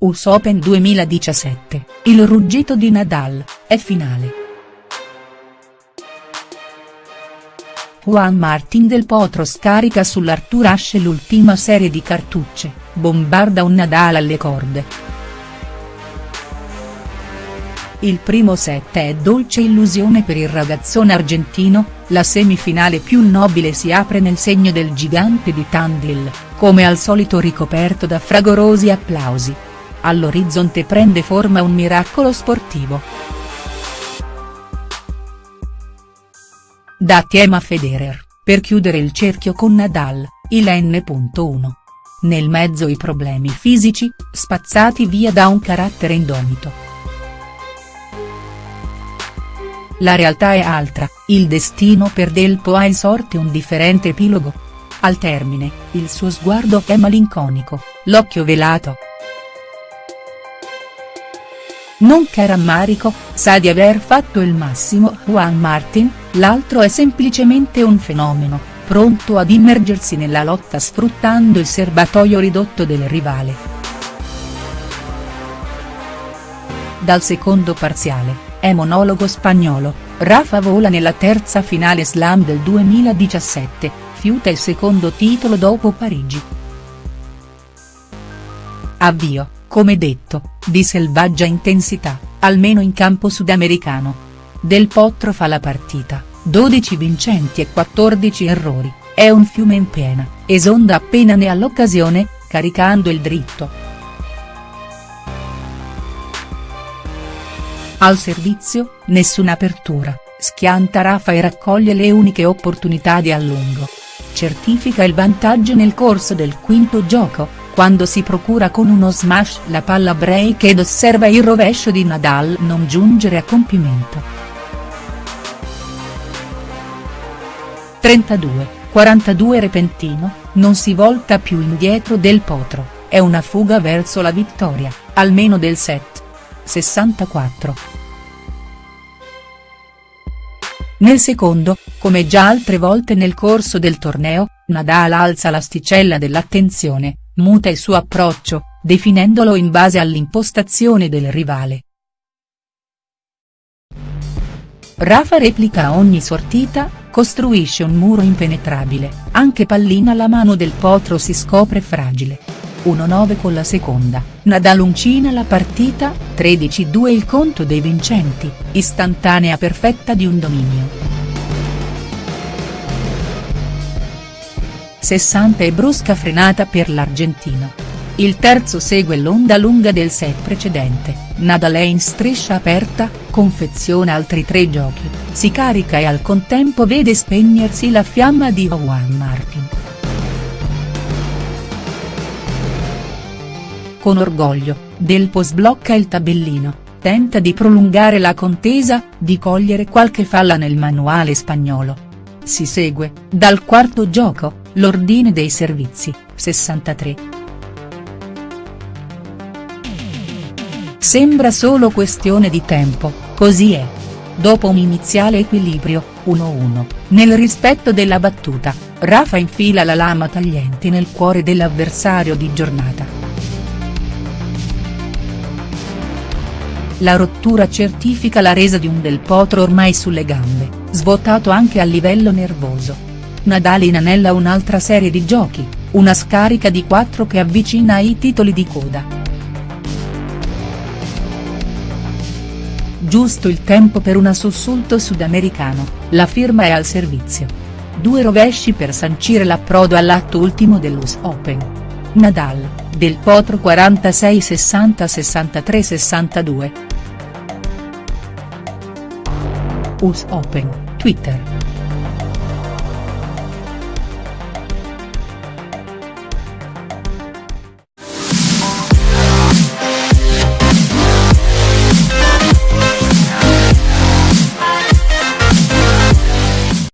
US Open 2017, il ruggito di Nadal, è finale. Juan Martin del Potro scarica sull'Arthur Ashe l'ultima serie di cartucce, bombarda un Nadal alle corde. Il primo set è dolce illusione per il ragazzone argentino, la semifinale più nobile si apre nel segno del gigante di Tandil, come al solito ricoperto da fragorosi applausi all'orizzonte prende forma un miracolo sportivo. Da Tiema Federer, per chiudere il cerchio con Nadal, il N.1. Nel mezzo i problemi fisici, spazzati via da un carattere indomito. La realtà è altra, il destino per Del Po ha in sorte un differente epilogo. Al termine, il suo sguardo è malinconico, l'occhio velato. Non che rammarico, sa di aver fatto il massimo Juan Martin, l'altro è semplicemente un fenomeno, pronto ad immergersi nella lotta sfruttando il serbatoio ridotto del rivale. Dal secondo parziale, è monologo spagnolo, Rafa vola nella terza finale slam del 2017, fiuta il secondo titolo dopo Parigi. Avvio come detto, di selvaggia intensità, almeno in campo sudamericano. Del Potro fa la partita, 12 vincenti e 14 errori, è un fiume in piena, esonda appena ne ha l'occasione, caricando il dritto. Al servizio, nessuna apertura, schianta Rafa e raccoglie le uniche opportunità di allungo. Certifica il vantaggio nel corso del quinto gioco, quando si procura con uno smash la palla break ed osserva il rovescio di Nadal non giungere a compimento. 32, 42 repentino, non si volta più indietro del potro, è una fuga verso la vittoria, almeno del set. 64. Nel secondo, come già altre volte nel corso del torneo, Nadal alza l'asticella dell'attenzione, muta il suo approccio, definendolo in base all'impostazione del rivale. Rafa replica ogni sortita, costruisce un muro impenetrabile, anche pallina la mano del potro si scopre fragile. 1-9 con la seconda, Nadal uncina la partita, 13-2 il conto dei vincenti, istantanea perfetta di un dominio. 60 e brusca frenata per l'argentino. Il terzo segue l'onda lunga del set precedente, Nadal è in striscia aperta, confeziona altri tre giochi, si carica e al contempo vede spegnersi la fiamma di Juan Martin. Con orgoglio, Del Po sblocca il tabellino, tenta di prolungare la contesa, di cogliere qualche falla nel manuale spagnolo. Si segue, dal quarto gioco, l'ordine dei servizi, 63. Sembra solo questione di tempo, così è. Dopo un iniziale equilibrio, 1-1, nel rispetto della battuta, Rafa infila la lama tagliente nel cuore dell'avversario di giornata. La rottura certifica la resa di un Del Potro ormai sulle gambe, svuotato anche a livello nervoso. Nadal inanella un'altra serie di giochi, una scarica di 4 che avvicina ai titoli di coda. Giusto il tempo per un sussulto sudamericano, la firma è al servizio. Due rovesci per sancire l'approdo all'atto ultimo dell'US Open. Nadal, del Potro 46 US Open, Twitter.